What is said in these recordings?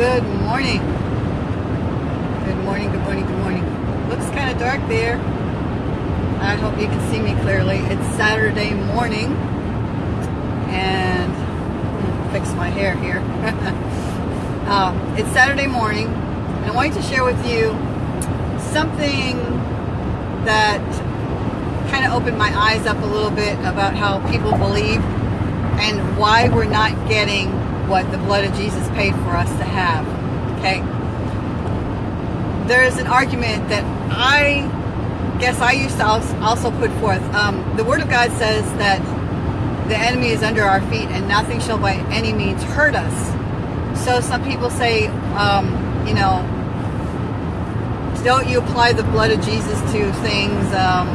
Good morning. Good morning, good morning, good morning. Looks kind of dark there. I hope you can see me clearly. It's Saturday morning and hmm, fix my hair here. uh, it's Saturday morning and I wanted to share with you something that kind of opened my eyes up a little bit about how people believe and why we're not getting what the blood of Jesus paid for us to have. Okay? There's an argument that I guess I used to also put forth. Um, the Word of God says that the enemy is under our feet and nothing shall by any means hurt us. So some people say, um, you know, don't you apply the blood of Jesus to things? Because um,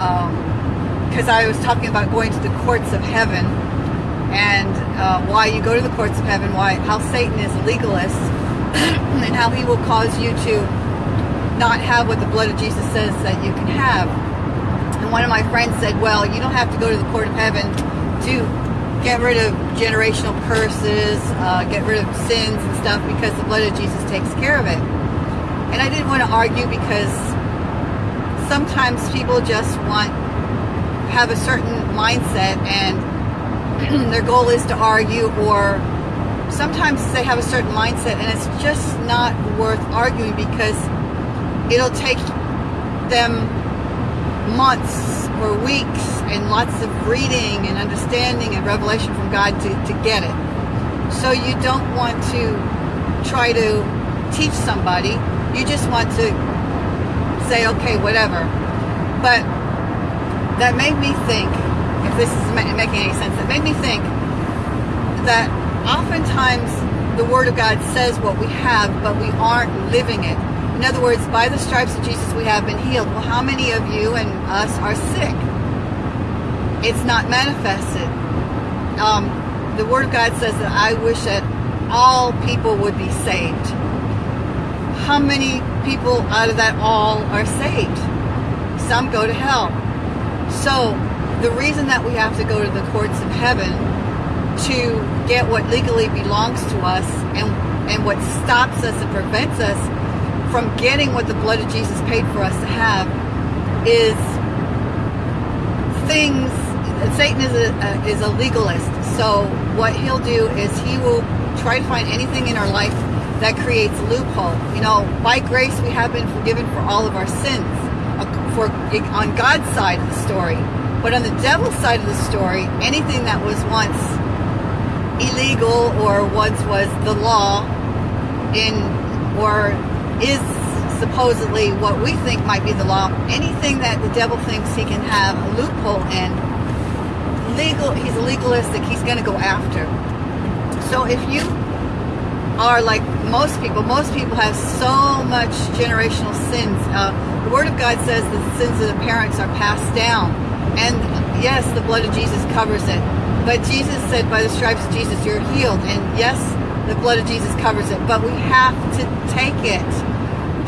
um I was talking about going to the courts of heaven and uh, why you go to the courts of heaven, why how Satan is a legalist, and how he will cause you to not have what the blood of Jesus says that you can have. And one of my friends said, well, you don't have to go to the court of heaven to get rid of generational curses, uh, get rid of sins and stuff because the blood of Jesus takes care of it. And I didn't want to argue because sometimes people just want have a certain mindset and their goal is to argue or sometimes they have a certain mindset and it's just not worth arguing because it'll take them months or weeks and lots of reading and understanding and revelation from God to, to get it. So you don't want to try to teach somebody. You just want to say, okay, whatever. But that made me think this is making any sense, it made me think that oftentimes the Word of God says what we have, but we aren't living it. In other words, by the stripes of Jesus we have been healed. Well, how many of you and us are sick? It's not manifested. Um, the Word of God says that I wish that all people would be saved. How many people out of that all are saved? Some go to hell. So the reason that we have to go to the courts of heaven to get what legally belongs to us and, and what stops us and prevents us from getting what the blood of Jesus paid for us to have is things, Satan is a, is a legalist. So what he'll do is he will try to find anything in our life that creates a loophole. You know, by grace we have been forgiven for all of our sins. Uh, for on God's side of the story. But on the devil's side of the story, anything that was once illegal or once was the law in or is supposedly what we think might be the law, anything that the devil thinks he can have a loophole in, legal he's legalistic, he's gonna go after. So if you are like most people, most people have so much generational sins. Uh, the Word of God says that the sins of the parents are passed down and yes, the blood of Jesus covers it. But Jesus said, by the stripes of Jesus, you're healed. And yes, the blood of Jesus covers it. But we have to take it.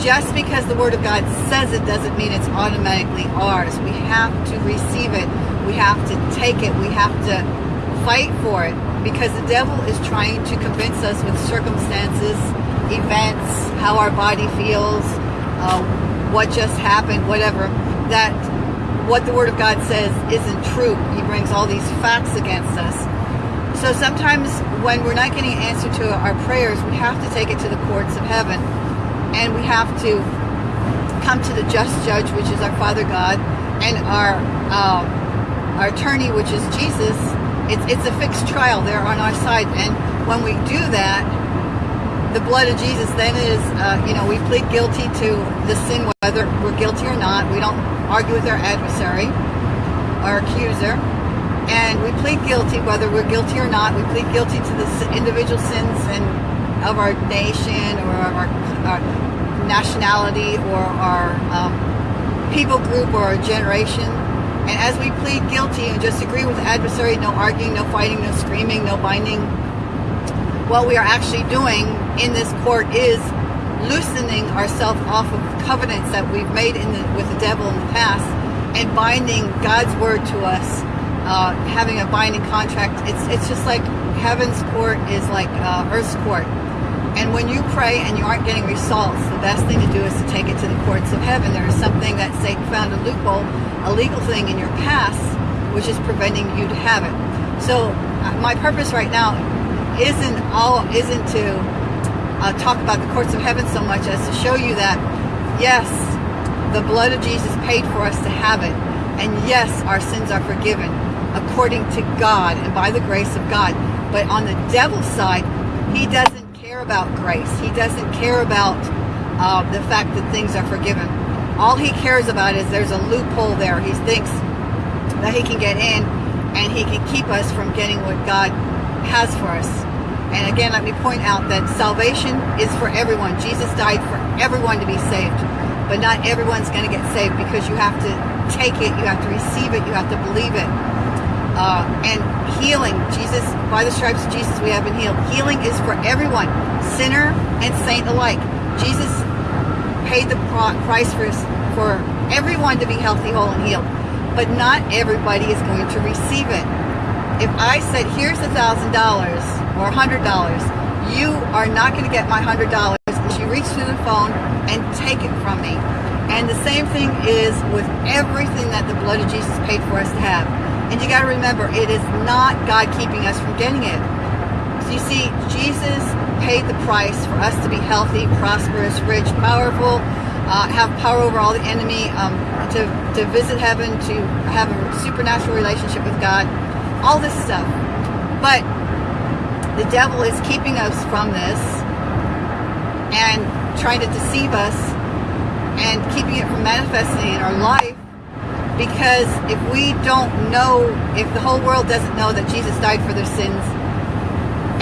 Just because the Word of God says it doesn't mean it's automatically ours. We have to receive it. We have to take it. We have to fight for it. Because the devil is trying to convince us with circumstances, events, how our body feels, uh, what just happened, whatever, that what the Word of God says isn't true. He brings all these facts against us. So sometimes when we're not getting an answer to our prayers, we have to take it to the courts of heaven. And we have to come to the just judge, which is our Father God, and our uh, our attorney, which is Jesus. It's, it's a fixed trial. They're on our side. And when we do that, the blood of Jesus then is, uh, you know, we plead guilty to the sin, whether we're guilty or not. We don't argue with our adversary, our accuser, and we plead guilty, whether we're guilty or not. We plead guilty to the individual sins and of our nation or our, our nationality or our um, people group or our generation. And as we plead guilty and just agree with adversary, no arguing, no fighting, no screaming, no binding, what we are actually doing in this court is loosening ourselves off of covenants that we've made in the, with the devil in the past and binding God's word to us, uh, having a binding contract. It's it's just like heaven's court is like uh, earth's court. And when you pray and you aren't getting results, the best thing to do is to take it to the courts of heaven. There is something that Satan found a loophole, a legal thing in your past, which is preventing you to have it. So uh, my purpose right now isn't all isn't to uh, talk about the courts of heaven so much as to show you that yes, the blood of Jesus paid for us to have it, and yes, our sins are forgiven according to God and by the grace of God. But on the devil's side, he doesn't care about grace. He doesn't care about uh, the fact that things are forgiven. All he cares about is there's a loophole there. He thinks that he can get in and he can keep us from getting what God has for us. And again, let me point out that salvation is for everyone. Jesus died for everyone to be saved. But not everyone's going to get saved because you have to take it, you have to receive it, you have to believe it. Uh, and healing, Jesus, by the stripes of Jesus, we have been healed. Healing is for everyone, sinner and saint alike. Jesus paid the price for, for everyone to be healthy, whole, and healed. But not everybody is going to receive it if I said, here's a $1,000 or a $100, you are not going to get my $100 unless you reach through the phone and take it from me. And the same thing is with everything that the blood of Jesus paid for us to have. And you got to remember, it is not God keeping us from getting it. So you see, Jesus paid the price for us to be healthy, prosperous, rich, powerful, uh, have power over all the enemy, um, to, to visit heaven, to have a supernatural relationship with God all this stuff. But the devil is keeping us from this and trying to deceive us and keeping it from manifesting in our life because if we don't know, if the whole world doesn't know that Jesus died for their sins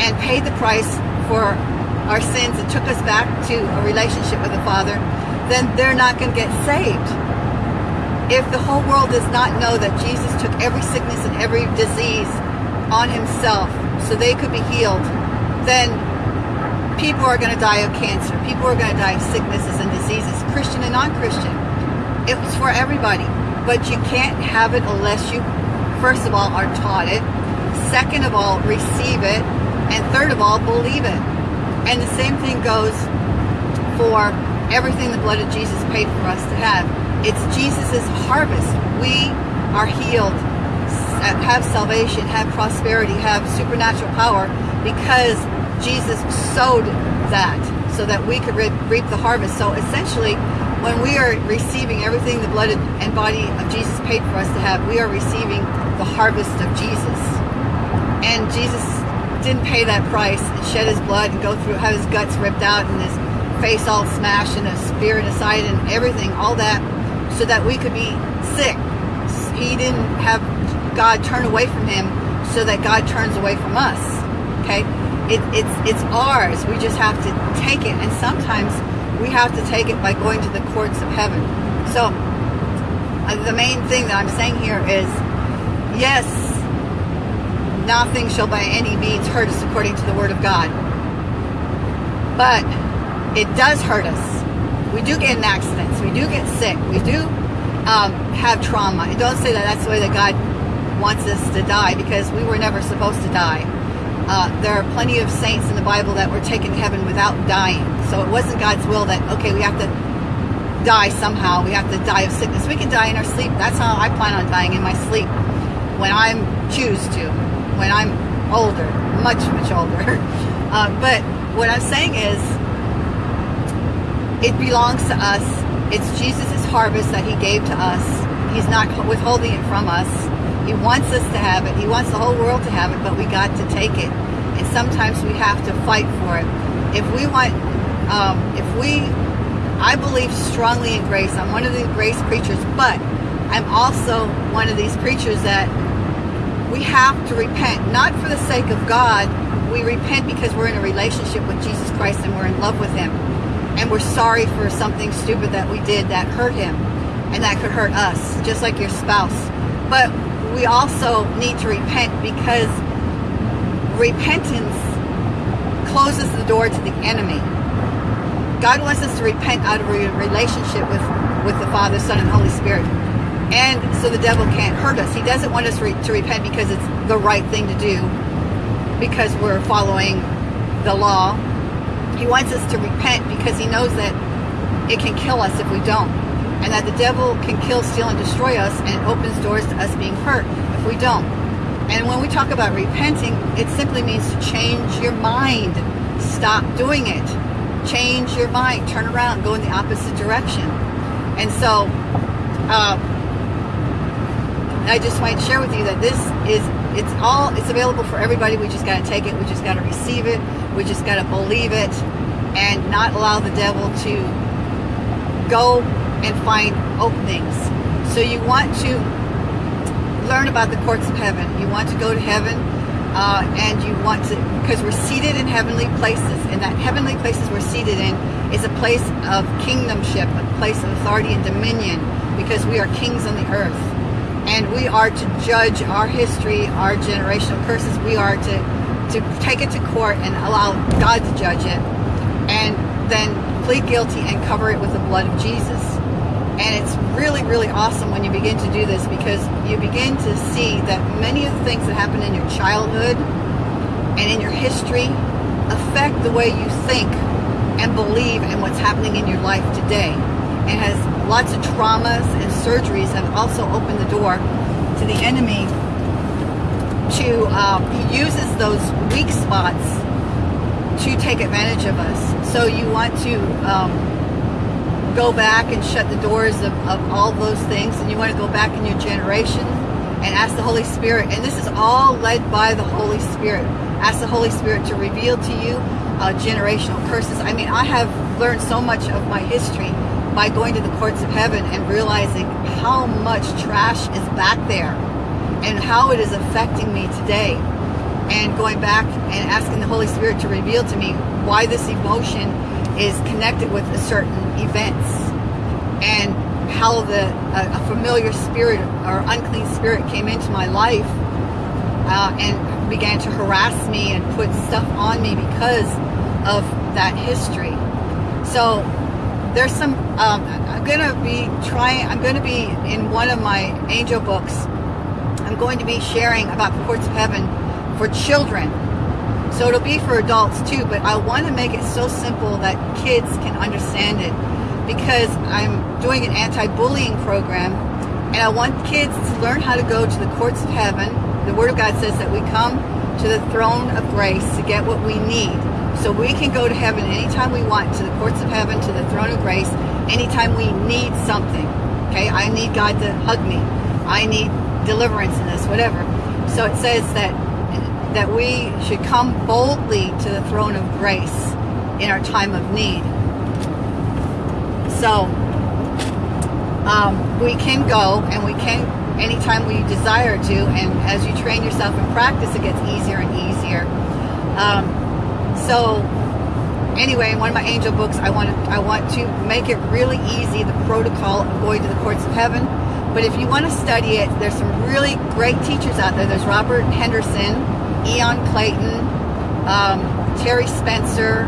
and paid the price for our sins and took us back to a relationship with the Father, then they're not going to get saved if the whole world does not know that Jesus took every sickness and every disease on himself so they could be healed, then people are going to die of cancer. People are going to die of sicknesses and diseases, Christian and non-Christian. It was for everybody. But you can't have it unless you, first of all, are taught it. Second of all, receive it. And third of all, believe it. And the same thing goes for everything the blood of Jesus paid for us to have. It's Jesus' harvest. We are healed, have salvation, have prosperity, have supernatural power because Jesus sowed that so that we could reap the harvest. So essentially, when we are receiving everything the blood and body of Jesus paid for us to have, we are receiving the harvest of Jesus. And Jesus didn't pay that price and shed his blood and go through, have his guts ripped out and his face all smashed and a spear in his aside and everything, all that so that we could be sick. He didn't have God turn away from him so that God turns away from us. Okay? It, it's, it's ours. We just have to take it. And sometimes we have to take it by going to the courts of heaven. So uh, the main thing that I'm saying here is, yes, nothing shall by any means hurt us according to the word of God. But it does hurt us we do get in accidents. We do get sick. We do um, have trauma. It don't say that that's the way that God wants us to die because we were never supposed to die. Uh, there are plenty of saints in the Bible that were taken to heaven without dying. So it wasn't God's will that, okay, we have to die somehow. We have to die of sickness. We can die in our sleep. That's how I plan on dying in my sleep. When I choose to. When I'm older. Much, much older. Uh, but what I'm saying is, it belongs to us. It's Jesus' harvest that he gave to us. He's not withholding it from us. He wants us to have it. He wants the whole world to have it, but we got to take it. And sometimes we have to fight for it. If we want, um, if we, I believe strongly in grace. I'm one of the grace preachers, but I'm also one of these preachers that we have to repent, not for the sake of God. We repent because we're in a relationship with Jesus Christ and we're in love with him and we're sorry for something stupid that we did that hurt him and that could hurt us, just like your spouse. But we also need to repent because repentance closes the door to the enemy. God wants us to repent out of a relationship with, with the Father, Son, and Holy Spirit. And so the devil can't hurt us. He doesn't want us re to repent because it's the right thing to do, because we're following the law He wants us to repent because he knows that it can kill us if we don't. And that the devil can kill, steal, and destroy us and it opens doors to us being hurt if we don't. And when we talk about repenting, it simply means to change your mind. Stop doing it. Change your mind. Turn around. Go in the opposite direction. And so, uh, I just want to share with you that this is, it's all, it's available for everybody. We just got to take it. We just got to receive it. We just got to believe it and not allow the devil to go and find openings. So you want to learn about the courts of heaven. You want to go to heaven uh, and you want to, because we're seated in heavenly places, and that heavenly places we're seated in is a place of kingdomship, a place of authority and dominion, because we are kings on the earth. And we are to judge our history, our generational curses. We are to, to take it to court and allow God to judge it, and then plead guilty and cover it with the blood of Jesus. And it's really, really awesome when you begin to do this because you begin to see that many of the things that happen in your childhood and in your history affect the way you think and believe in what's happening in your life today. It has lots of traumas and surgeries have also opened the door to the enemy to, um, he uses those weak spots to take advantage of us. So you want to um, go back and shut the doors of, of all those things and you want to go back in your generation and ask the Holy Spirit. And this is all led by the Holy Spirit. Ask the Holy Spirit to reveal to you uh, generational curses. I mean I have learned so much of my history by going to the courts of heaven and realizing how much trash is back there and how it is affecting me today and going back and asking the Holy Spirit to reveal to me why this emotion is connected with certain events and how the a, a familiar spirit or unclean spirit came into my life uh, and began to harass me and put stuff on me because of that history. So there's some, um, I'm going to be trying, I'm going to be in one of my angel books, I'm going to be sharing about the courts of heaven for children so it'll be for adults too, but I want to make it so simple that kids can understand it because I'm doing an anti-bullying program and I want kids to learn how to go to the courts of heaven. The Word of God says that we come to the throne of grace to get what we need. So we can go to heaven anytime we want, to the courts of heaven, to the throne of grace, anytime we need something. Okay, I need God to hug me. I need deliverance in this, whatever. So it says that that we should come boldly to the throne of grace in our time of need. So um, we can go and we can anytime we desire to and as you train yourself in practice it gets easier and easier. Um, so anyway, in one of my angel books I want to, I want to make it really easy the protocol of going to the courts of heaven. But if you want to study it, there's some really great teachers out there. There's Robert Henderson, Ian Clayton, um, Terry Spencer,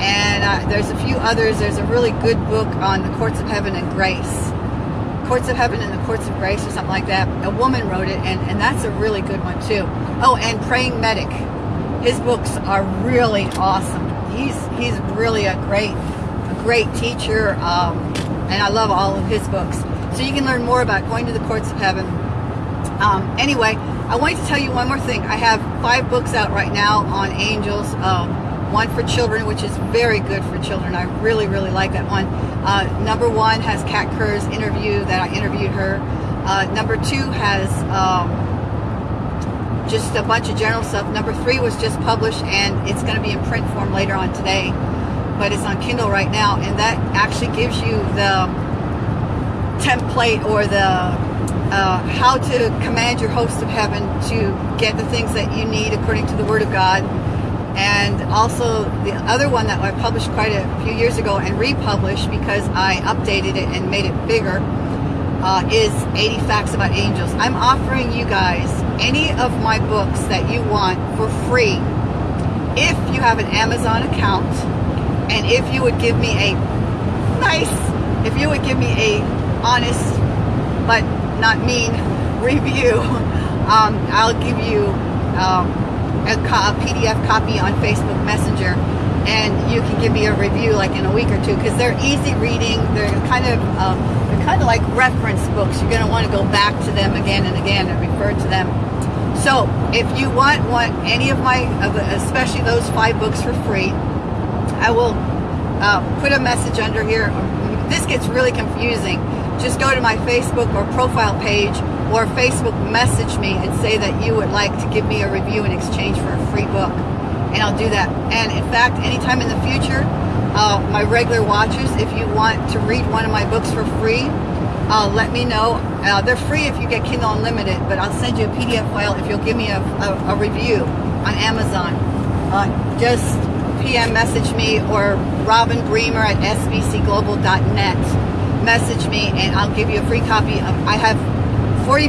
and uh, there's a few others. There's a really good book on the Courts of Heaven and Grace. Courts of Heaven and the Courts of Grace or something like that. A woman wrote it, and, and that's a really good one too. Oh, and Praying Medic. His books are really awesome. He's he's really a great a great teacher, um, and I love all of his books. So you can learn more about going to the Courts of Heaven. Um, anyway, I wanted to tell you one more thing. I have five books out right now on angels. Um, one for children, which is very good for children. I really, really like that one. Uh, number one has Kat Kerr's interview that I interviewed her. Uh, number two has um, just a bunch of general stuff. Number three was just published and it's going to be in print form later on today. But it's on Kindle right now and that actually gives you the template or the uh, how to command your host of heaven to get the things that you need according to the Word of God. And also the other one that I published quite a few years ago and republished because I updated it and made it bigger uh, is 80 Facts About Angels. I'm offering you guys any of my books that you want for free if you have an Amazon account and if you would give me a nice, if you would give me a honest but not mean review, um, I'll give you um, a, a, PDF copy on Facebook Messenger and you can give me a review like in a week or two because they're easy reading. They're kind of um, they're kind of like reference books. You're going to want to go back to them again and again and refer to them. So if you want want any of my, especially those five books for free, I will uh, put a message under here. This gets really confusing. Just go to my Facebook or profile page or Facebook message me and say that you would like to give me a review in exchange for a free book and I'll do that. And in fact, anytime in the future, uh, my regular watchers, if you want to read one of my books for free, uh, let me know. Uh, they're free if you get Kindle Unlimited, but I'll send you a PDF file if you'll give me a, a, a review on Amazon. Uh, just PM message me or Robin Bremer at sbcglobal.net. Message me and I'll give you a free copy of, I have 40,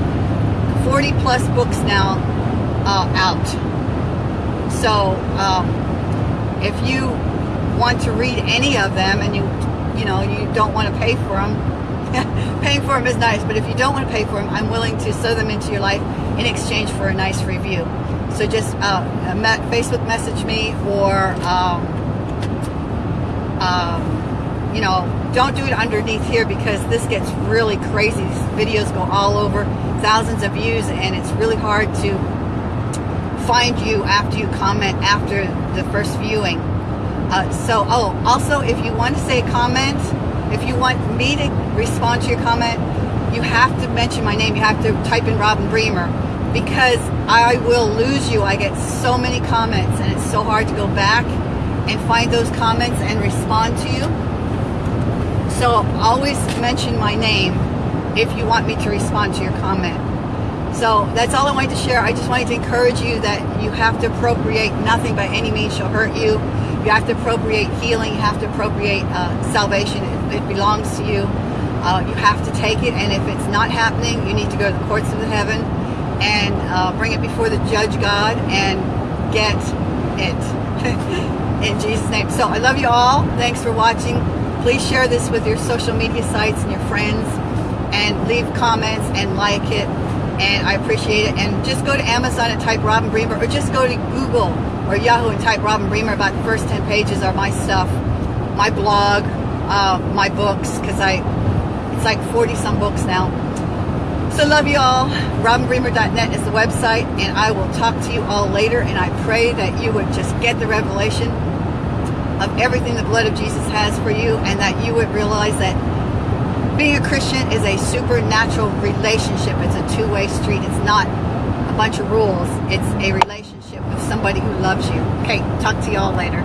40 plus books now uh, out so um, if you want to read any of them and you, you know, you don't want to pay for them, paying for them is nice, but if you don't want to pay for them, I'm willing to sow them into your life in exchange for a nice review. So just uh, Facebook message me or, um, um, you know, don't do it underneath here because this gets really crazy. These videos go all over, thousands of views, and it's really hard to find you after you comment after the first viewing. Uh, so, oh, also, if you want to say a comment, if you want me to respond to your comment, you have to mention my name. You have to type in Robin Bremer because I will lose you. I get so many comments and it's so hard to go back and find those comments and respond to you. So always mention my name if you want me to respond to your comment. So that's all I wanted to share. I just wanted to encourage you that you have to appropriate nothing by any means shall hurt you. You have to appropriate healing. You have to appropriate uh, salvation. It, it, belongs to you. Uh, you have to take it. And if it's not happening, you need to go to the courts of the heaven and uh, bring it before the judge God and get it in Jesus' name. So I love you all. Thanks for watching. Please share this with your social media sites and your friends and leave comments and like it and I appreciate it. And just go to Amazon and type Robin Bremer, or just go to Google or Yahoo and type Robin Bremer. About the first 10 pages are my stuff, my blog, uh, my books, because I, it's like 40 some books now. So love you all. RobinBremer.net is the website, and I will talk to you all later. And I pray that you would just get the revelation of everything the blood of Jesus has for you, and that you would realize that being a Christian is a supernatural relationship. It's a two-way street. It's not a bunch of rules. It's a relationship with somebody who loves you. Okay, talk to y'all later.